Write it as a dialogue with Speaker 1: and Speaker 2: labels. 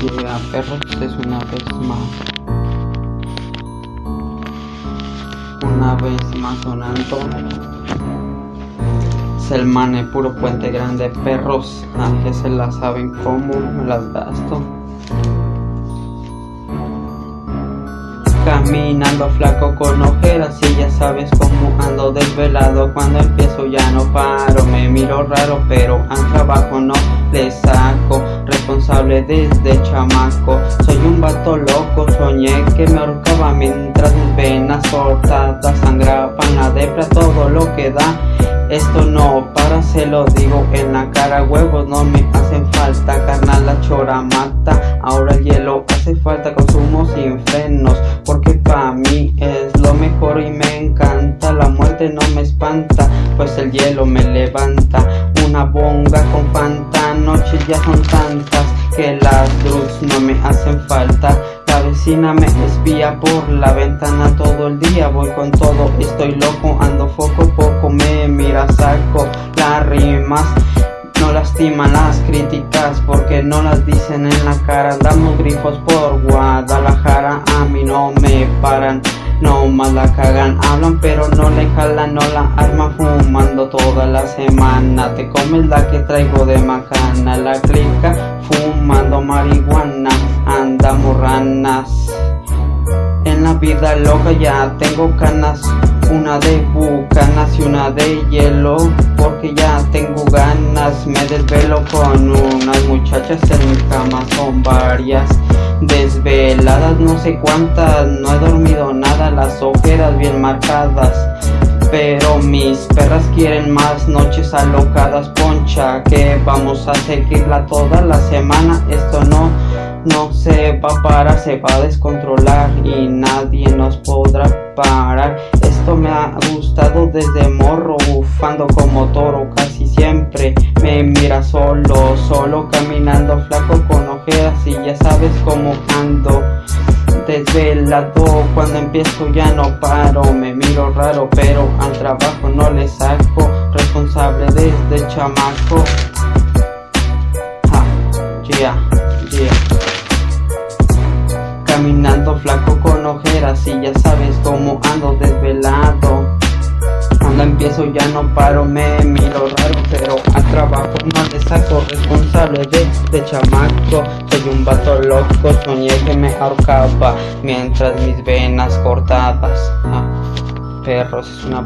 Speaker 1: Yeah, perros es una vez más. Una vez más sonando. Selmane, puro puente grande, perros. A que se la saben cómo me las gasto. Caminando flaco con ojeras sabes cómo ando desvelado. Cuando empiezo ya no paro, me miro raro pero al trabajo no le saco. Responsable desde chamaco, soy un vato loco. Soñé que me ahorcaba mientras mis venas cortadas Sangraban. La depra todo lo que da esto no para, se lo digo en la cara Huevos no me hacen falta, carnal la chora mata Ahora el hielo hace falta, consumo sin frenos Porque el hielo me levanta Una bonga con fanta, noches ya son tantas Que las drugs no me hacen falta. La vecina me espía por la ventana todo el día Voy con todo, estoy loco, ando foco poco Me mira, saco. Las rimas no lastiman las críticas porque no las dicen en la cara. Damos grifos por Guadalajara, a mí no me paran no más la cagan, hablan pero no le jalan, no la arma fumando toda la semana. Te comes la que traigo de macana, la clica fumando marihuana Andamos ranas En la vida loca ya tengo canas una de bucanas y una de hielo Porque ya tengo ganas. Me desvelo con unas muchachas en mi cama Son varias desveladas No sé cuántas, no he dormido nada Las ojeras bien marcadas pero mis perras quieren más noches alocadas Poncha que vamos a seguirla toda la semana Esto no no se va a parar, se va a descontrolar y nadie nos podrá parar. Esto me ha gustado desde morro, bufando como toro casi siempre. Me mira solo, solo caminando flaco ojeras y ya sabes cómo ando. Desvelado, cuando empiezo ya no paro, me miro raro pero al trabajo no le saco, responsable desde chamaco. yeah, yeah. Caminando flaco con ojeras y ya sabes cómo ando desvelado Cuando empiezo ya no paro, me miro raro Pero al trabajo no le saco responsable de, chamaco. Soy un vato loco, soñé que me ahorcaba Mientras mis venas cortadas. Ah, Perros es una